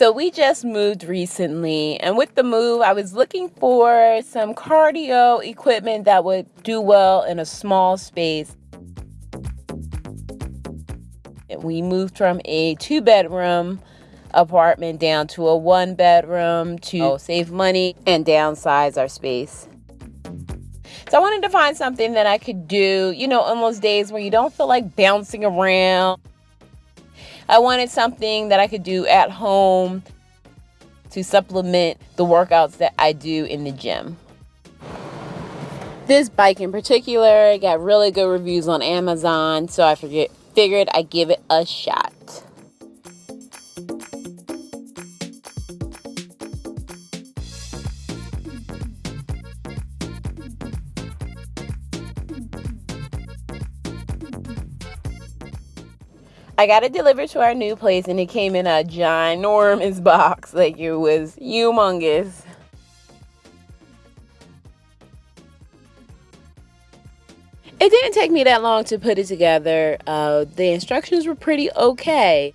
So we just moved recently, and with the move, I was looking for some cardio equipment that would do well in a small space. And We moved from a two bedroom apartment down to a one bedroom to oh. save money and downsize our space. So I wanted to find something that I could do, you know, on those days where you don't feel like bouncing around I wanted something that I could do at home to supplement the workouts that I do in the gym. This bike in particular got really good reviews on Amazon, so I figured I'd give it a shot. I got it delivered to our new place and it came in a ginormous box. Like it was humongous. It didn't take me that long to put it together. Uh, the instructions were pretty okay.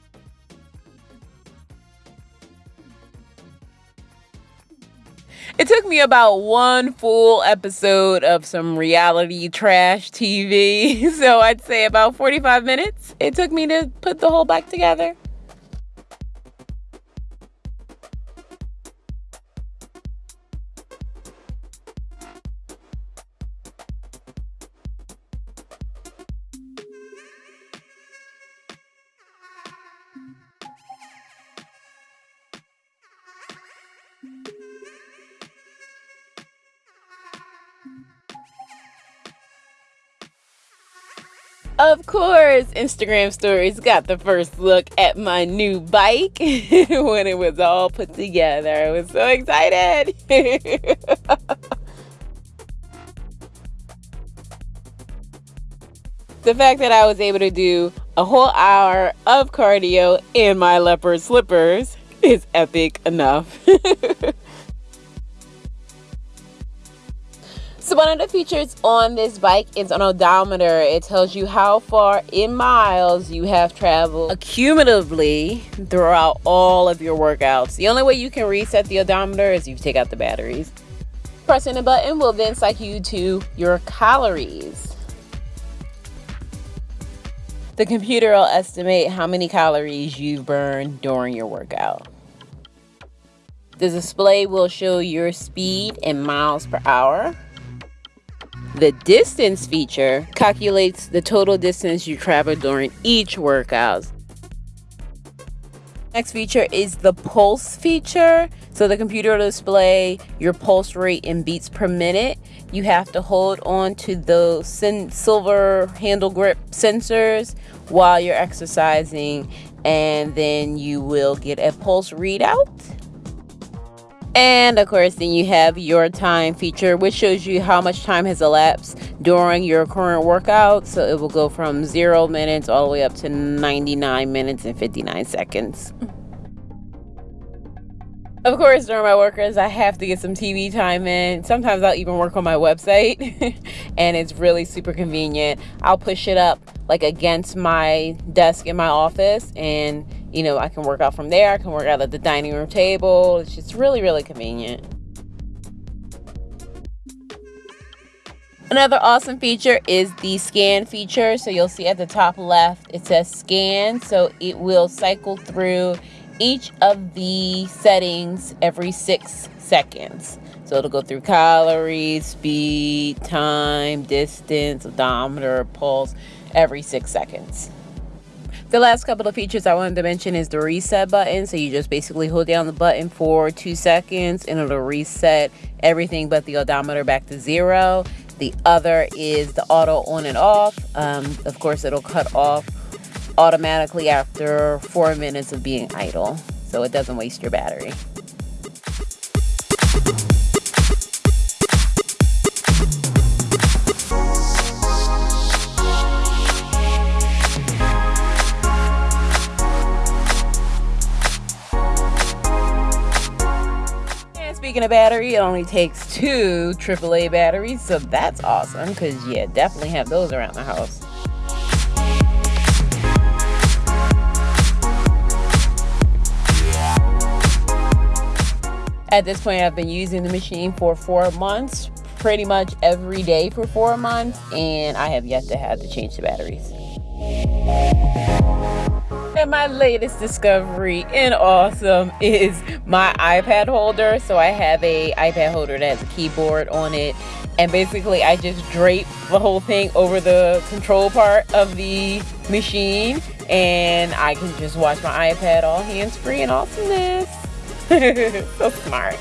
It took me about one full episode of some reality trash TV. So I'd say about 45 minutes it took me to put the whole back together. Of course, Instagram stories got the first look at my new bike when it was all put together. I was so excited. the fact that I was able to do a whole hour of cardio in my leopard slippers is epic enough. One of the features on this bike is an odometer. It tells you how far in miles you have traveled accumulatively throughout all of your workouts. The only way you can reset the odometer is you take out the batteries. Pressing the button will then cycle you to your calories. The computer will estimate how many calories you've burned during your workout. The display will show your speed in miles per hour. The distance feature calculates the total distance you travel during each workout. Next feature is the pulse feature. So the computer will display your pulse rate in beats per minute. You have to hold on to those silver handle grip sensors while you're exercising and then you will get a pulse readout. And of course, then you have your time feature, which shows you how much time has elapsed during your current workout. So it will go from zero minutes all the way up to 99 minutes and 59 seconds. Of course, during my workouts, I have to get some TV time in. Sometimes I'll even work on my website, and it's really super convenient. I'll push it up like against my desk in my office, and you know, I can work out from there. I can work out at the dining room table. It's just really, really convenient. Another awesome feature is the scan feature. So you'll see at the top left, it says scan. So it will cycle through each of the settings every six seconds. So it'll go through calories, speed, time, distance, odometer, pulse every six seconds. The last couple of features I wanted to mention is the reset button. So you just basically hold down the button for two seconds and it'll reset everything but the odometer back to zero. The other is the auto on and off. Um, of course, it'll cut off automatically after four minutes of being idle. So it doesn't waste your battery. Of battery, it only takes two AAA batteries, so that's awesome because, yeah, definitely have those around the house. At this point, I've been using the machine for four months, pretty much every day for four months, and I have yet to have to change the batteries. And my latest discovery in awesome is my iPad holder. So I have a iPad holder that has a keyboard on it. And basically I just drape the whole thing over the control part of the machine. And I can just watch my iPad all hands-free and awesomeness. so smart.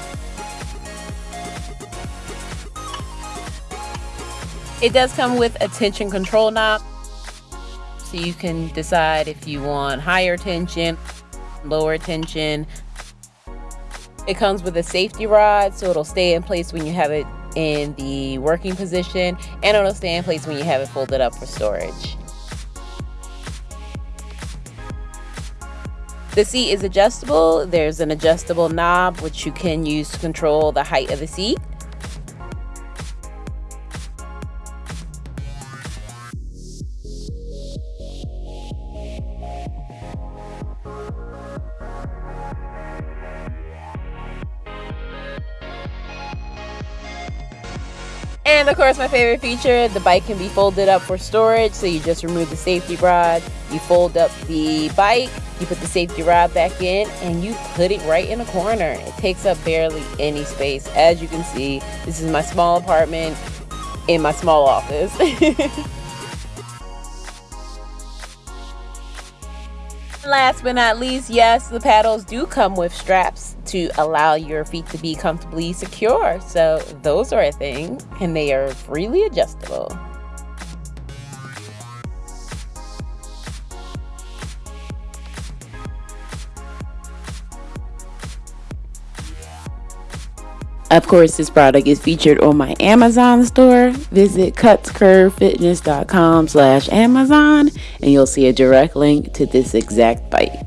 It does come with a tension control knob so you can decide if you want higher tension, lower tension. It comes with a safety rod, so it'll stay in place when you have it in the working position, and it'll stay in place when you have it folded up for storage. The seat is adjustable. There's an adjustable knob which you can use to control the height of the seat. And of course, my favorite feature, the bike can be folded up for storage. So you just remove the safety rod, you fold up the bike, you put the safety rod back in, and you put it right in a corner. It takes up barely any space. As you can see, this is my small apartment in my small office. Last but not least, yes, the paddles do come with straps to allow your feet to be comfortably secure. So those are a thing and they are freely adjustable. Of course, this product is featured on my Amazon store. Visit cutscurvefitness.com slash Amazon and you'll see a direct link to this exact bike.